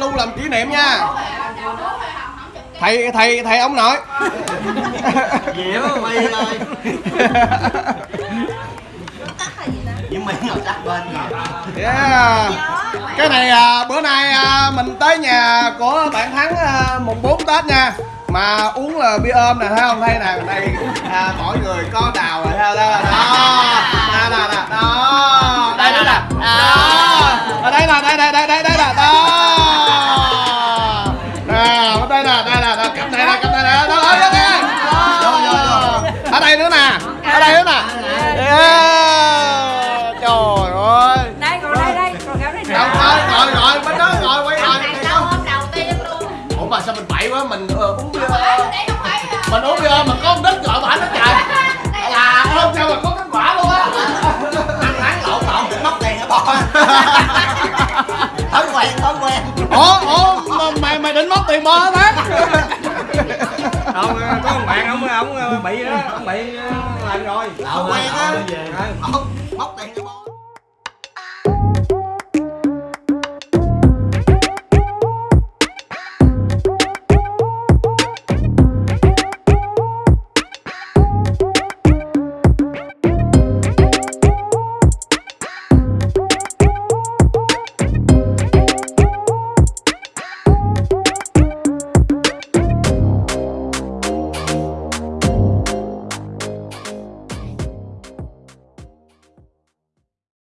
luôn làm kỷ niệm nha thầy thầy thầy ông nội Diễm mày ơi Diễm mày ngồi sát bên yeah. cái này à, bữa nay à, mình tới nhà của bạn thắng à, mùng 4 tết nha mà uống là bia ôm nè thấy không thấy nè đây à, mỗi người có đào rồi thấy không? đó đó đó đó đó đây đó nè đó ở đây nè đây đây đây đây sao mình bậy quá mình ờ, uống bia không phải Mình uống bia mà có con đít gọi bả nó trời. Là ôm sao mà có kết quả luôn á. Ăn tháng lộn lộn định móc tiền hả bò Thói quen thói quen. Ủa ủa mà mày mày định móc tiền bò hả tháng không có một bạn ông ông bị đó ông bị lần rồi. Thói quen á. Ờ. Móc tiền hả bò